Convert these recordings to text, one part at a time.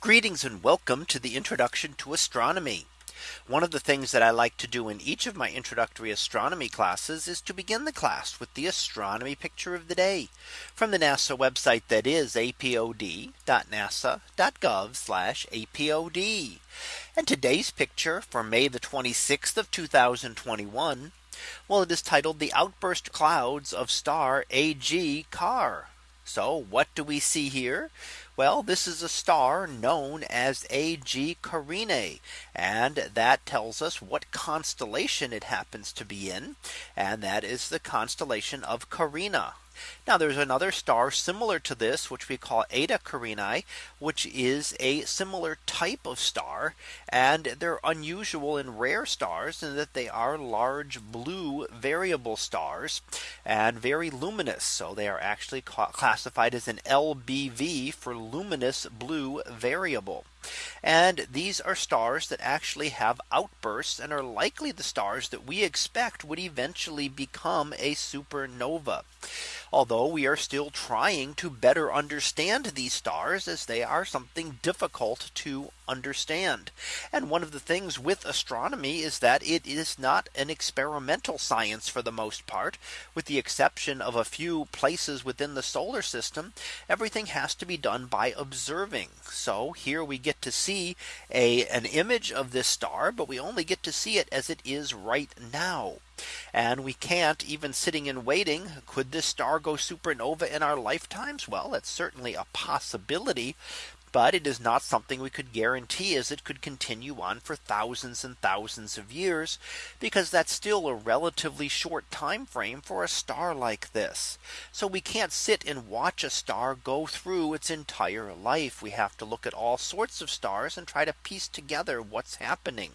Greetings and welcome to the introduction to astronomy. One of the things that I like to do in each of my introductory astronomy classes is to begin the class with the astronomy picture of the day from the NASA website that is apod.nasa.gov apod. And today's picture for May the 26th of 2021. Well, it is titled the outburst clouds of star AG Car. So what do we see here? Well, this is a star known as AG Carinae. And that tells us what constellation it happens to be in. And that is the constellation of Carina. Now there's another star similar to this, which we call Eta Carinae, which is a similar type of star. And they're unusual and rare stars in that they are large blue variable stars and very luminous. So they are actually classified as an LBV for luminous blue variable. And these are stars that actually have outbursts and are likely the stars that we expect would eventually become a supernova. Although we are still trying to better understand these stars as they are something difficult to understand. And one of the things with astronomy is that it is not an experimental science for the most part, with the exception of a few places within the solar system, everything has to be done by observing. So here we get to see a an image of this star, but we only get to see it as it is right now. And we can't even sitting and waiting. Could this star go supernova in our lifetimes? Well, that's certainly a possibility but it is not something we could guarantee as it could continue on for thousands and thousands of years because that's still a relatively short time frame for a star like this. So we can't sit and watch a star go through its entire life. We have to look at all sorts of stars and try to piece together what's happening.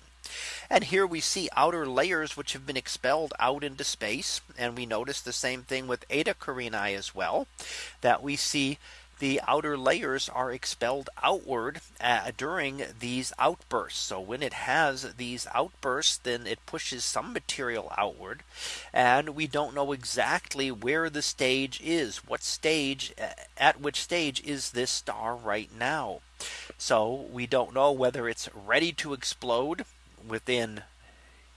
And here we see outer layers which have been expelled out into space. And we notice the same thing with Eta Carinae as well that we see the outer layers are expelled outward uh, during these outbursts. So when it has these outbursts, then it pushes some material outward. And we don't know exactly where the stage is. What stage uh, at which stage is this star right now? So we don't know whether it's ready to explode within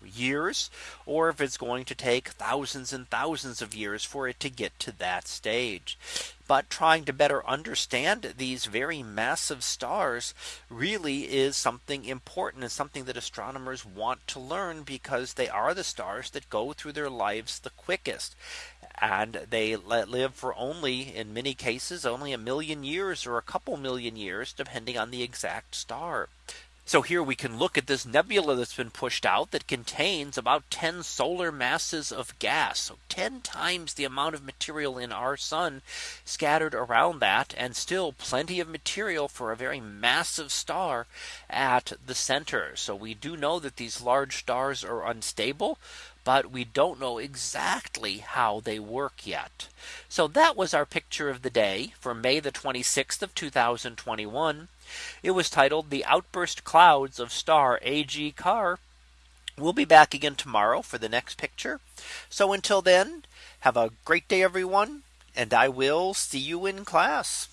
years or if it's going to take thousands and thousands of years for it to get to that stage. But trying to better understand these very massive stars really is something important and something that astronomers want to learn because they are the stars that go through their lives the quickest. And they live for only in many cases only a million years or a couple million years depending on the exact star. So here we can look at this nebula that's been pushed out that contains about 10 solar masses of gas. So 10 times the amount of material in our sun scattered around that and still plenty of material for a very massive star at the center. So we do know that these large stars are unstable but we don't know exactly how they work yet. So that was our picture of the day for May the 26th of 2021. It was titled the outburst clouds of star AG Car. We'll be back again tomorrow for the next picture. So until then, have a great day, everyone, and I will see you in class.